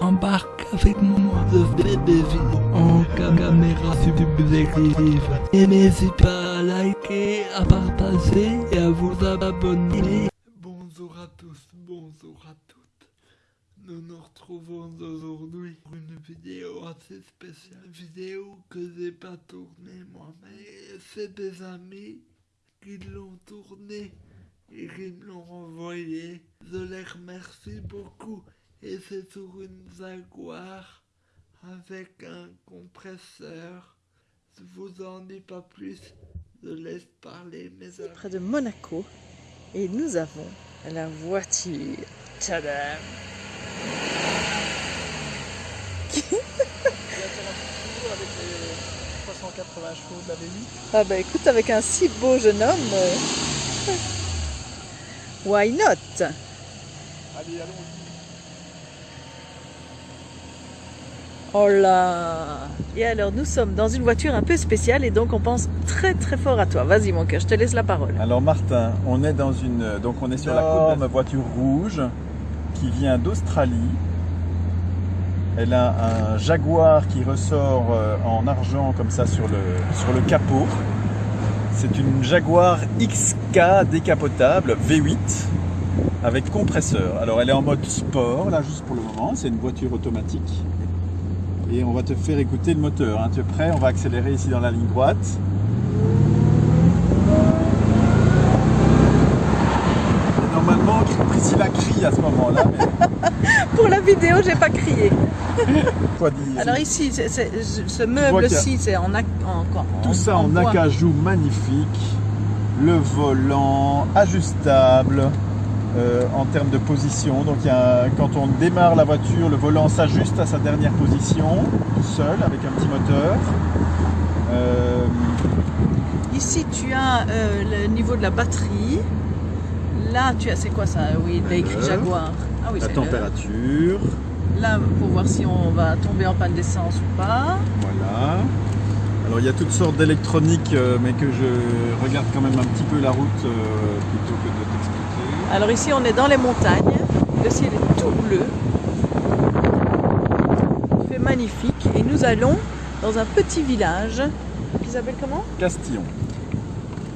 Embarque avec moi de vidéos en caméra subjective. Et n'hésitez pas à liker, à partager et à vous abonner. Bonjour à tous, bonjour à toutes. Nous nous retrouvons aujourd'hui pour une vidéo assez spéciale. Vidéo que j'ai pas tournée moi, mais c'est des amis qui l'ont tournée et qui me l'ont envoyé. Je les remercie beaucoup. Et c'est sur une Jaguar avec un compresseur. Je vous en dis pas plus. Je laisse parler mes amis. près de Monaco et nous avons la voiture. Tadam avec les 380 chevaux de la V8. Ah bah écoute, avec un si beau jeune homme, euh, why not? Allez, allons-y. Oh là Et alors nous sommes dans une voiture un peu spéciale et donc on pense très très fort à toi. Vas-y mon cœur, je te laisse la parole. Alors Martin, on est dans une donc on est sur la côte ma voiture rouge qui vient d'Australie. Elle a un Jaguar qui ressort euh, en argent comme ça sur le sur le capot. C'est une Jaguar XK décapotable V8 avec compresseur. Alors elle est en mode sport là juste pour le moment, c'est une voiture automatique. Et on va te faire écouter le moteur. hein. Tu es prêt? On va accélérer ici dans la ligne droite. Et normalement, Priscilla crie à ce moment-là, mais Pour la vidéo, j'ai pas crié. quoi dire Alors ici, ce meuble-ci, c'est en, en, en- Tout ça en, bois. acajou magnifique, le volant ajustable euh, en termes de position. Donc il y a quand on démarre la voiture, le volant s'ajuste à sa dernière position, tout seul, avec un petit moteur. Euh, Ici, tu as euh, le niveau de la batterie. Là, tu as, c'est quoi ça? Oui, il a écrit. Jaguar. Ah oui, la température, Là, pour voir si on va tomber en panne d'essence ou pas. voilà. Alors il y a toutes sortes d'électronique, euh, mais que je regarde quand même un petit peu la route plutôt que de. Alors ici, on est dans les montagnes. Le ciel est tout bleu. Il fait magnifique. Et nous allons dans un petit village qui s'appelle comment? Castillon.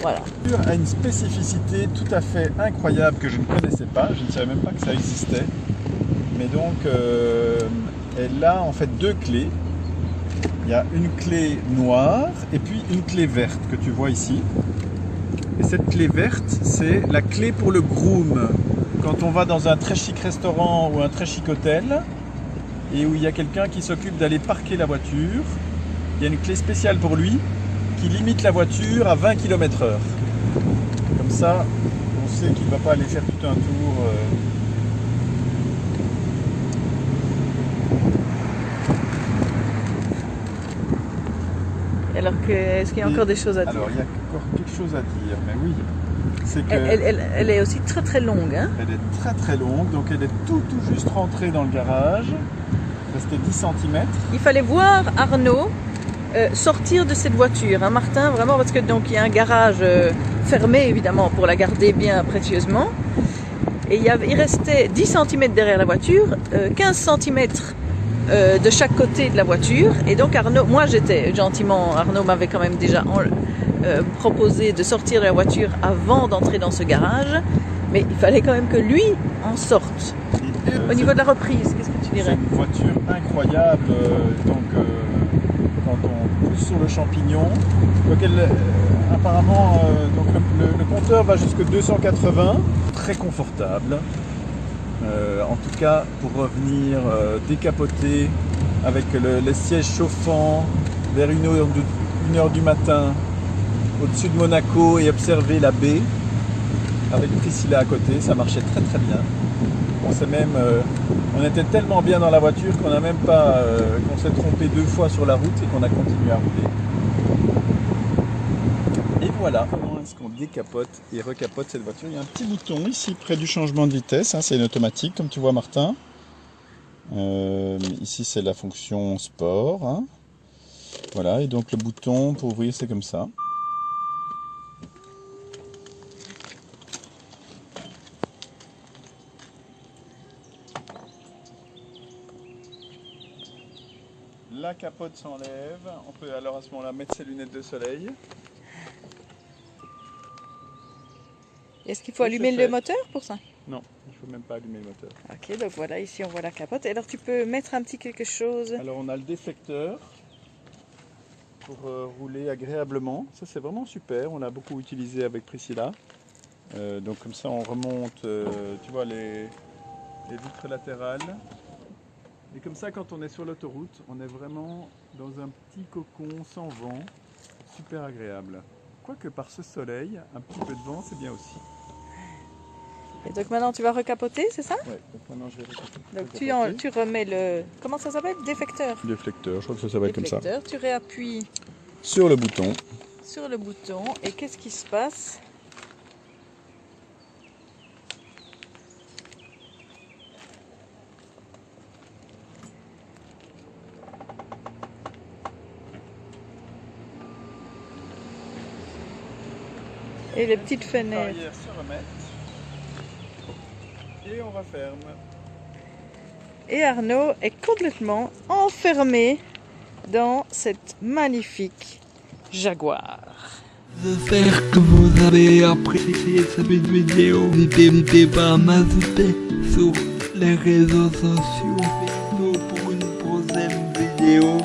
Voilà. A une spécificité tout à fait incroyable que je ne connaissais pas. Je ne savais même pas que ça existait. Mais donc, euh, elle a en fait deux clés. Il y a une clé noire et puis une clé verte que tu vois ici. Et cette clé verte, c'est la clé pour le groom. Quand on va dans un très chic restaurant ou un très chic hôtel et où il y a quelqu'un qui s'occupe d'aller parquer la voiture, il y a une clé spéciale pour lui qui limite la voiture à 20 km heure. Comme ça, on sait qu'il ne va pas aller faire tout un tour. euh. Alors que, est-ce qu'il y a Et- encore des choses à dire Alors, il y a encore quelque chose à dire, mais oui. C'est que elle, elle- elle- elle est aussi très très longue. Hein elle est très très longue, donc elle est tout tout juste rentrée dans le garage. Restait 10 cm. Il fallait voir Arnaud euh, sortir de cette voiture, hein, Martin, vraiment, parce que donc il y a un garage euh, fermé évidemment pour la garder bien précieusement. Et il, y avait, il restait 10 cm derrière la voiture, euh, 15 cm de chaque côté de la voiture. Et donc Arnaud, moi j'étais gentiment, Arnaud m'avait quand même déjà en- euh, proposé de sortir de la voiture avant d'entrer dans ce garage. Mais il fallait quand même que lui en sorte. Et, euh, Au niveau de la reprise, qu'est-ce que tu C'est dirais une voiture incroyable. euh, donc, euh, quand on pousse sur le champignon, donc elle, euh, apparemment, euh, donc le, le- le compteur va jusque 280, très confortable. Euh, en tout cas, pour revenir euh, décapoté avec le- les sièges chauffants vers une heure, de- une heure du matin au-dessus de Monaco et observer la baie avec Priscilla à côté, ça marchait très très bien. On même, euh, on était tellement bien dans la voiture qu'on n'a même pas, euh, qu'on s'est trompé deux fois sur la route et qu'on a continué à rouler. Voilà comment est-ce qu'on décapote et recapote cette voiture? Il y a un petit bouton ici près du changement de vitesse, hein, c'est une automatique comme tu vois Martin. Euh, ici c'est la fonction sport. hein. Voilà, et donc le bouton pour ouvrir c'est comme ça. La capote s'enlève. On peut alors à ce moment-là mettre ses lunettes de soleil. Est-ce qu'il faut Oui, allumer le moteur pour ça? Non, il ne faut même pas allumer le moteur. Ok, donc voilà, ici on voit la capote. Et alors tu peux mettre un petit quelque chose? Alors on a le déflecteur pour euh, rouler agréablement. Ça c'est vraiment super. On l'a beaucoup utilisé avec Priscilla. Euh, donc comme ça on remonte, euh, tu vois, les, les vitres latérales. Et comme ça quand on est sur l'autoroute, on est vraiment dans un petit cocon sans vent. Super agréable. Quoique par ce soleil, un petit peu de vent c'est bien aussi. Et donc maintenant tu vas recapoter, c'est ça? Ouais, donc maintenant je vais Donc tu, en- tu remets le. Comment ça s'appelle? Défecteur. Déflecteur, je crois que ça s'appelle comme ça. Déflecteur. Tu réappuies Sur le bouton. sur le bouton. Et qu'est-ce qui se passe? Et les petites fenêtres. Se. Et on referme. Et Arnaud est complètement enfermé dans cette magnifique Jaguar. J'espère que vous avez apprécié cette vidéo. N'hésitez pas à m'ajouter sur les réseaux sociaux pour une prochaine vidéo.